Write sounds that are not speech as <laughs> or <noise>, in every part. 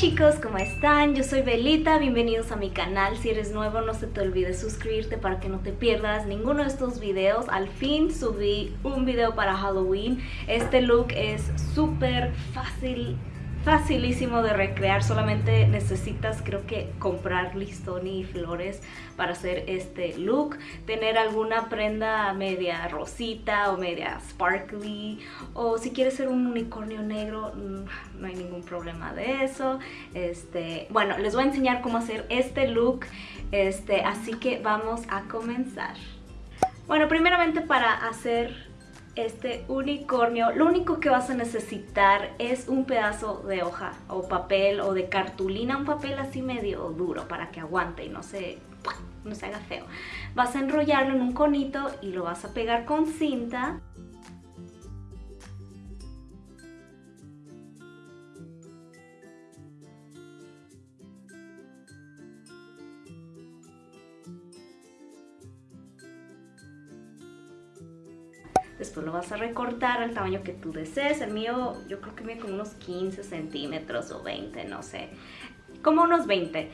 chicos, ¿cómo están? Yo soy Belita, bienvenidos a mi canal. Si eres nuevo no se te olvide suscribirte para que no te pierdas ninguno de estos videos. Al fin subí un video para Halloween. Este look es súper fácil facilísimo de recrear, solamente necesitas creo que comprar listón y flores para hacer este look, tener alguna prenda media rosita o media sparkly o si quieres ser un unicornio negro mm, no hay ningún problema de eso, este, bueno les voy a enseñar cómo hacer este look, este, así que vamos a comenzar. Bueno, primeramente para hacer este unicornio, lo único que vas a necesitar es un pedazo de hoja o papel o de cartulina, un papel así medio duro para que aguante y no se, no se haga feo. Vas a enrollarlo en un conito y lo vas a pegar con cinta Después lo vas a recortar al tamaño que tú desees. El mío yo creo que mide como unos 15 centímetros o 20, no sé. Como unos 20.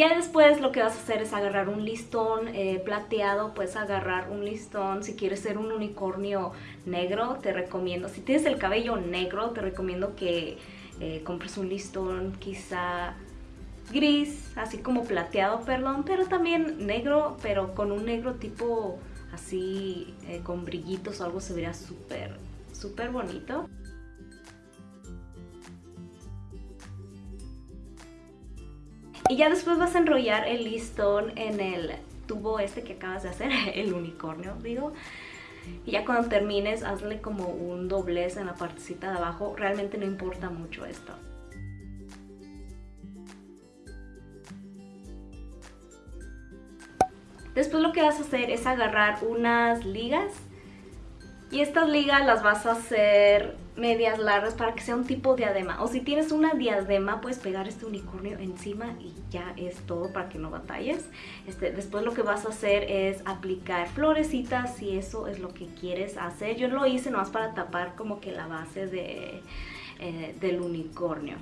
Ya después lo que vas a hacer es agarrar un listón eh, plateado, puedes agarrar un listón, si quieres ser un unicornio negro, te recomiendo, si tienes el cabello negro, te recomiendo que eh, compres un listón quizá gris, así como plateado, perdón, pero también negro, pero con un negro tipo así eh, con brillitos o algo se vería súper, súper bonito. Y ya después vas a enrollar el listón en el tubo este que acabas de hacer, <laughs> el unicornio, digo. Y ya cuando termines, hazle como un doblez en la partecita de abajo. Realmente no importa mucho esto. Después lo que vas a hacer es agarrar unas ligas y estas ligas las vas a hacer medias largas para que sea un tipo diadema. O si tienes una diadema, puedes pegar este unicornio encima y ya es todo para que no batalles. Este, después lo que vas a hacer es aplicar florecitas si eso es lo que quieres hacer. Yo lo hice nomás para tapar como que la base de, eh, del unicornio.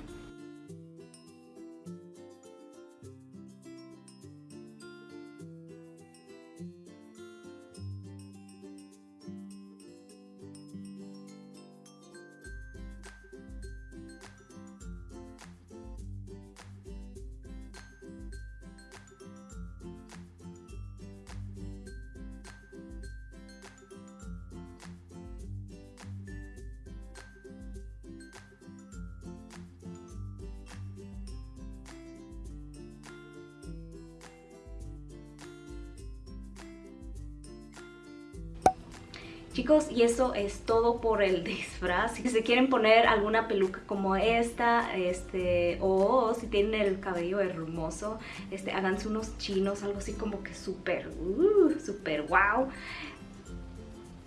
Chicos, y eso es todo por el <laughs> disfraz. Si se quieren poner alguna peluca como esta, este, o si tienen el cabello hermoso, este, háganse unos chinos, algo así como que súper, uh, súper wow.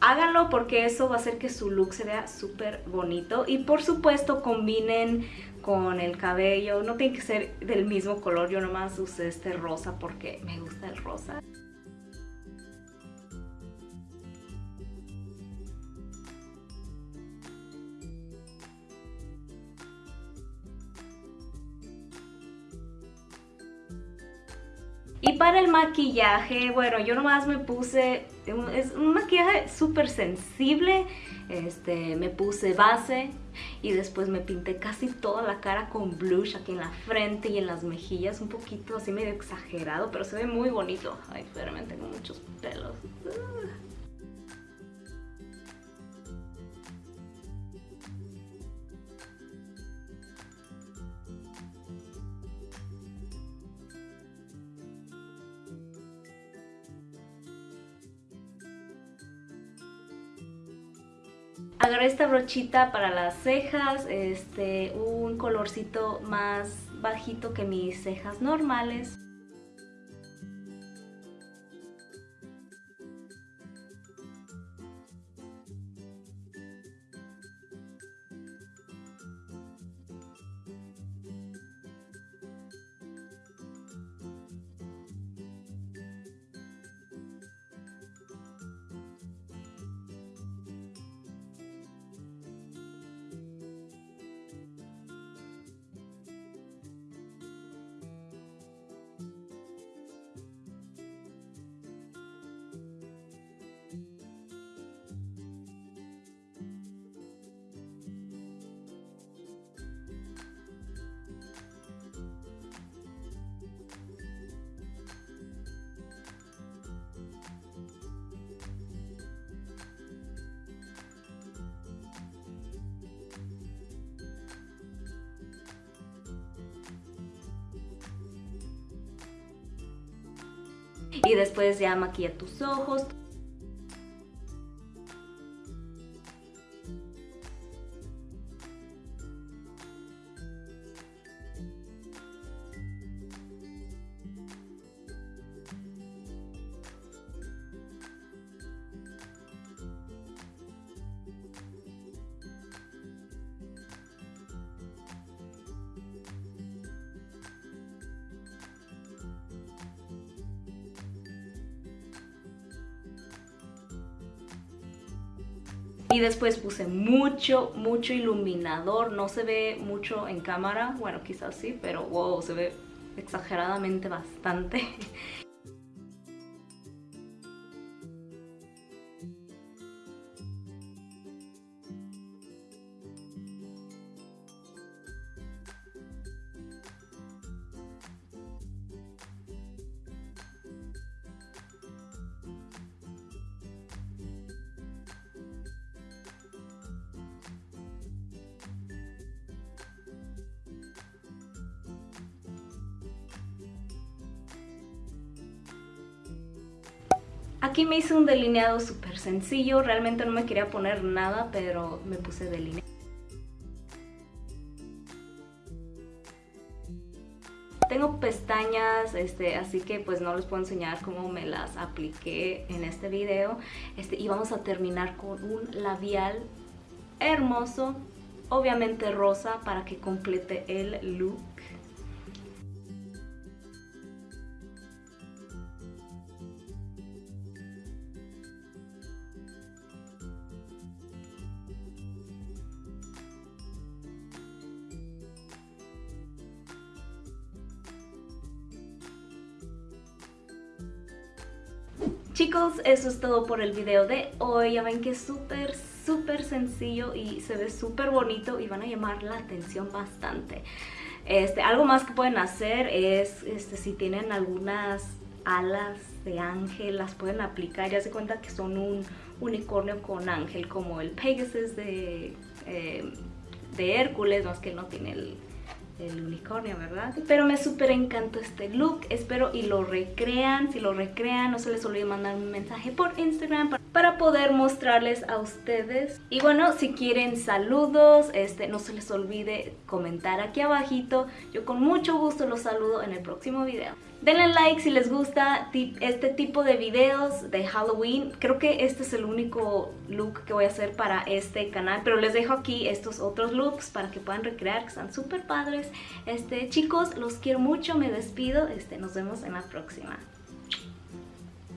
Háganlo porque eso va a hacer que su look se vea súper bonito. Y por supuesto combinen con el cabello. No tiene que ser del mismo color. Yo nomás usé este rosa porque me gusta el rosa. Para el maquillaje, bueno, yo nomás me puse, es un maquillaje súper sensible, este, me puse base y después me pinté casi toda la cara con blush aquí en la frente y en las mejillas, un poquito así medio exagerado, pero se ve muy bonito. Ay, espérame, tengo muchos pelos. Agarré esta brochita para las cejas, este, un colorcito más bajito que mis cejas normales. Y después ya maquilla tus ojos. Y después puse mucho, mucho iluminador. No se ve mucho en cámara. Bueno, quizás sí, pero wow, se ve exageradamente bastante. <laughs> Aquí me hice un delineado súper sencillo, realmente no me quería poner nada, pero me puse delineado. Tengo pestañas, este, así que pues no les puedo enseñar cómo me las apliqué en este video. Este, y vamos a terminar con un labial hermoso, obviamente rosa, para que complete el look. Chicos, eso es todo por el video de hoy. Ya ven que es súper, súper sencillo y se ve súper bonito y van a llamar la atención bastante. Este, algo más que pueden hacer es, este, si tienen algunas alas de ángel, las pueden aplicar. Ya se cuenta que son un unicornio con ángel, como el Pegasus de, eh, de Hércules, más que no tiene el el unicornio, ¿verdad? Pero me súper encantó este look, espero y lo recrean, si lo recrean no se les olvide mandar un mensaje por Instagram para poder mostrarles a ustedes. Y bueno, si quieren saludos, este, no se les olvide comentar aquí abajito, yo con mucho gusto los saludo en el próximo video. Denle like si les gusta este tipo de videos de Halloween. Creo que este es el único look que voy a hacer para este canal. Pero les dejo aquí estos otros looks para que puedan recrear, que están súper padres. Este, chicos, los quiero mucho, me despido. Este, nos vemos en la próxima.